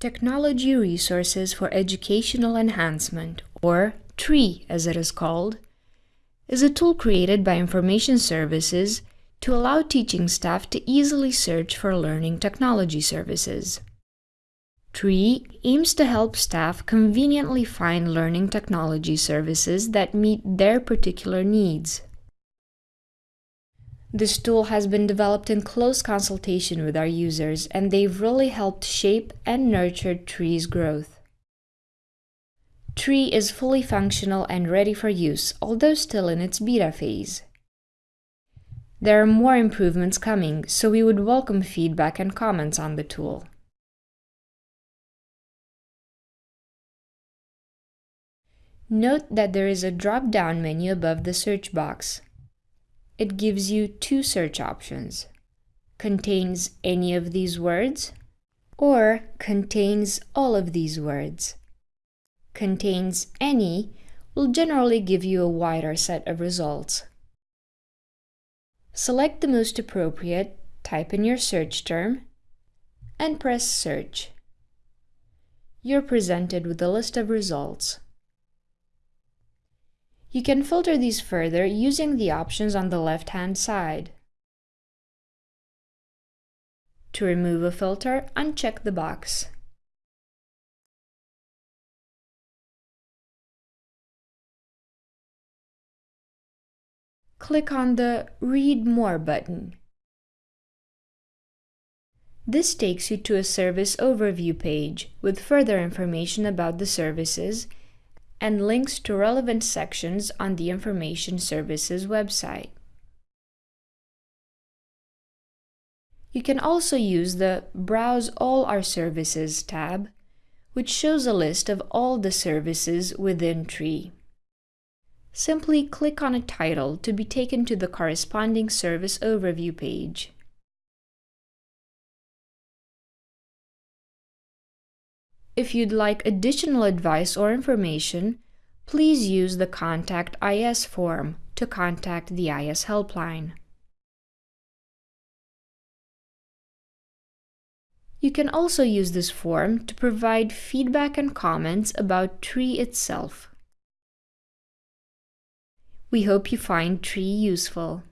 Technology Resources for Educational Enhancement, or TREE as it is called, is a tool created by Information Services to allow teaching staff to easily search for learning technology services. TREE aims to help staff conveniently find learning technology services that meet their particular needs. This tool has been developed in close consultation with our users, and they've really helped shape and nurture Tree's growth. Tree is fully functional and ready for use, although still in its beta phase. There are more improvements coming, so we would welcome feedback and comments on the tool. Note that there is a drop-down menu above the search box it gives you two search options. Contains any of these words or contains all of these words. Contains any will generally give you a wider set of results. Select the most appropriate, type in your search term, and press Search. You're presented with a list of results. You can filter these further using the options on the left-hand side. To remove a filter, uncheck the box. Click on the Read More button. This takes you to a service overview page with further information about the services and links to relevant sections on the Information Services website. You can also use the Browse All Our Services tab, which shows a list of all the services within Tree. Simply click on a title to be taken to the corresponding service overview page. If you'd like additional advice or information, please use the Contact IS form to contact the IS helpline. You can also use this form to provide feedback and comments about Tree itself. We hope you find Tree useful.